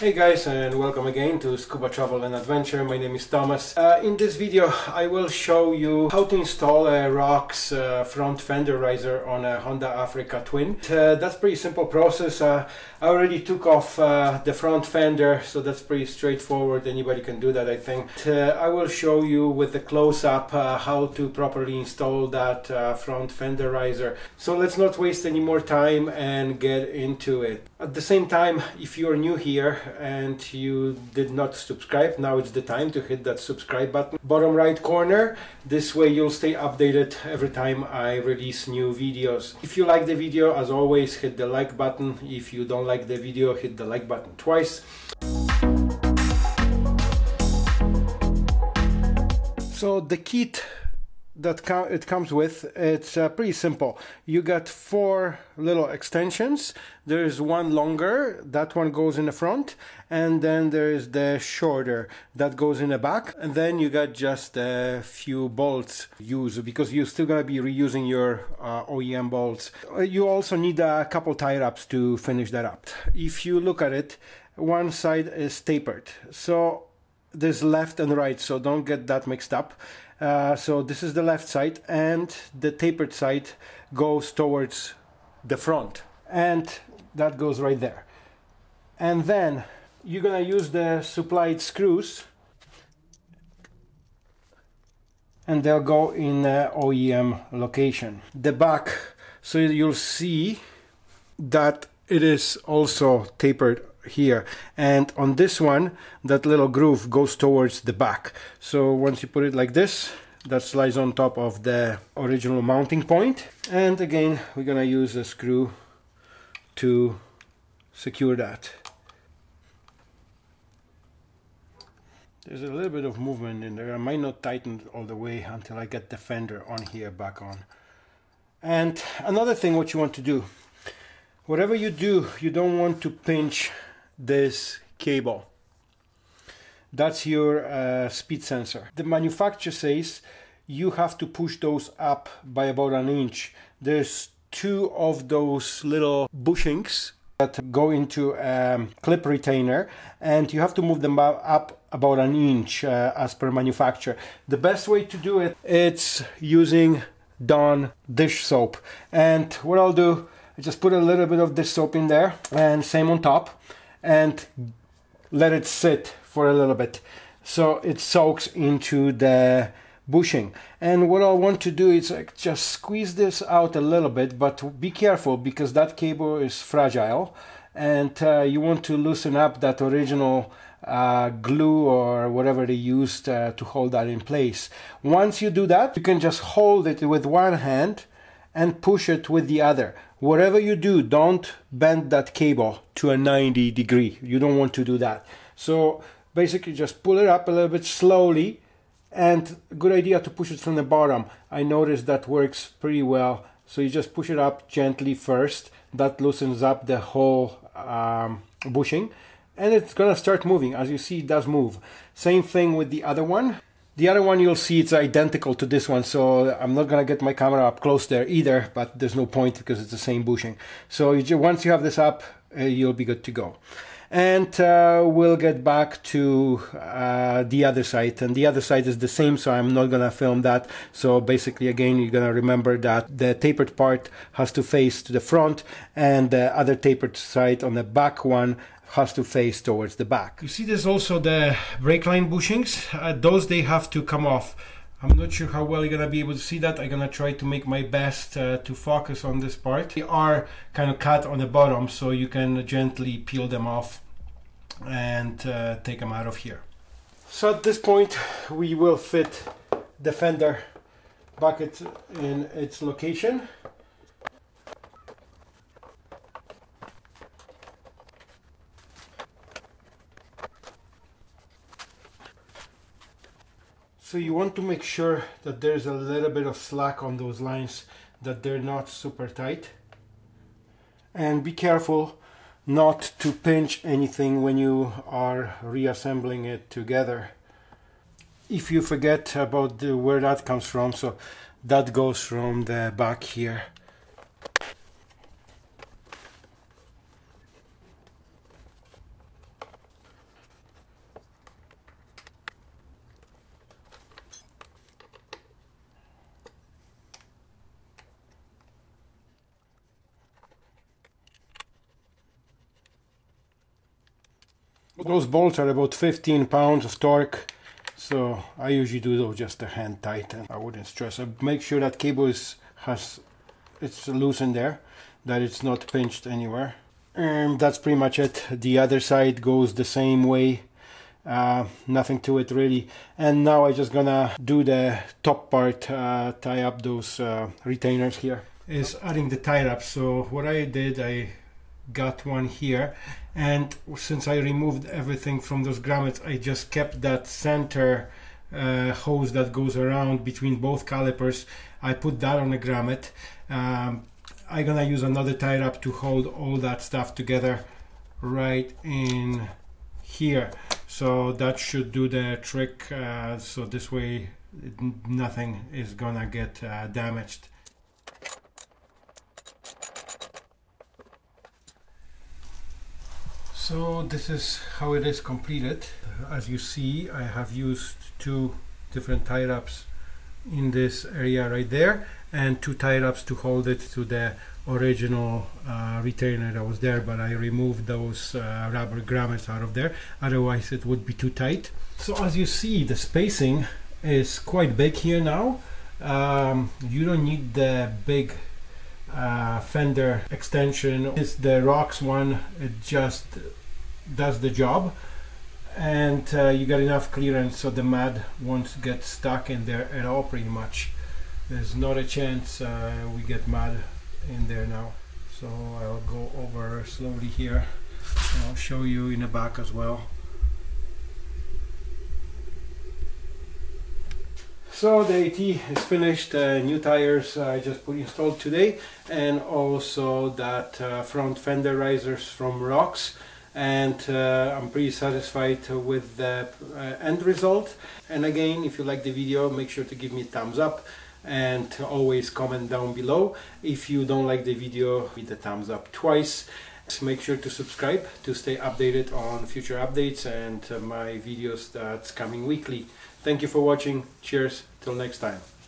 Hey guys and welcome again to Scuba Travel and Adventure. My name is Thomas. Uh, in this video I will show you how to install a ROX uh, front fender riser on a Honda Africa Twin. Uh, that's pretty simple process. Uh, I already took off uh, the front fender so that's pretty straightforward. Anybody can do that I think. Uh, I will show you with the close-up how to properly install that front fender riser. So let's not waste any more time and get into it. At the same time if you're new here and you did not subscribe, now it's the time to hit that subscribe button. Bottom right corner, this way you'll stay updated every time I release new videos. If you like the video, as always, hit the like button. If you don't like the video, hit the like button twice. So the kit that com it comes with it's uh, pretty simple. You got four little extensions. There's one longer that one goes in the front and then there's the shorter that goes in the back. And then you got just a few bolts used because you're still going to be reusing your uh, OEM bolts. Uh, you also need a couple tie wraps to finish that up. If you look at it one side is tapered. So there's left and right so don't get that mixed up uh, so this is the left side and the tapered side goes towards the front. And that goes right there. And then you're gonna use the supplied screws and they'll go in the OEM location. The back so you'll see that it is also tapered here. And on this one that little groove goes towards the back. So once you put it like this that slides on top of the original mounting point. And again we're gonna use a screw to secure that. There's a little bit of movement in there. I might not tighten all the way until I get the fender on here back on. And another thing what you want to do whatever you do you don't want to pinch this cable. That's your uh, speed sensor. The manufacturer says you have to push those up by about an inch. There's two of those little bushings that go into a clip retainer and you have to move them up about an inch uh, as per manufacturer. The best way to do it it's using Dawn dish soap and what I'll do I just put a little bit of dish soap in there and same on top and let it sit for a little bit. So it soaks into the bushing. And what I want to do is like just squeeze this out a little bit but be careful because that cable is fragile and uh, you want to loosen up that original uh, glue or whatever they used uh, to hold that in place. Once you do that you can just hold it with one hand and push it with the other whatever you do, don't bend that cable to a 90 degree. You don't want to do that. So basically just pull it up a little bit slowly and good idea to push it from the bottom. I noticed that works pretty well. So you just push it up gently first. That loosens up the whole um, bushing and it's gonna start moving. As you see, it does move. Same thing with the other one. The other one you'll see it's identical to this one, so I'm not gonna get my camera up close there either, but there's no point because it's the same bushing. So you once you have this up, uh, you'll be good to go. And uh, we'll get back to uh, the other side, and the other side is the same, so I'm not gonna film that. So basically, again, you're gonna remember that the tapered part has to face to the front, and the other tapered side on the back one has to face towards the back. You see there's also the brake line bushings. Uh, those they have to come off. I'm not sure how well you're gonna be able to see that. I'm gonna try to make my best uh, to focus on this part. They are kind of cut on the bottom so you can gently peel them off and uh, take them out of here. So at this point we will fit the fender bucket in its location. So you want to make sure that there's a little bit of slack on those lines, that they're not super tight. And be careful not to pinch anything when you are reassembling it together. If you forget about the, where that comes from, so that goes from the back here. Those bolts are about 15 pounds of torque. So I usually do those just a hand tight and I wouldn't stress. I make sure that cable is has it's loose in there, that it's not pinched anywhere. And that's pretty much it. The other side goes the same way. Uh, nothing to it really. And now I'm just gonna do the top part, uh, tie up those uh, retainers here. Is adding the tie up. So what I did, I got one here. And since I removed everything from those grommets I just kept that center uh, hose that goes around between both calipers. I put that on a grommet. Um, I'm gonna use another tie wrap to hold all that stuff together right in here. So that should do the trick uh, so this way nothing is gonna get uh, damaged So this is how it is completed. As you see, I have used two different tie wraps in this area right there and two tie wraps to hold it to the original uh, retainer that was there but I removed those uh, rubber grommets out of there. Otherwise it would be too tight. So as you see the spacing is quite big here now. Um, you don't need the big uh, fender extension. It's the Rox one. It just does the job and uh, you got enough clearance so the mud won't get stuck in there at all pretty much. There's not a chance uh, we get mud in there now. So I'll go over slowly here. I'll show you in the back as well. So the AT is finished, uh, new tires I just put installed today and also that uh, front fender risers from Rox and uh, I'm pretty satisfied with the uh, end result. And again if you like the video make sure to give me a thumbs up and always comment down below. If you don't like the video hit the thumbs up twice. Make sure to subscribe to stay updated on future updates and uh, my videos that's coming weekly. Thank you for watching. Cheers. Till next time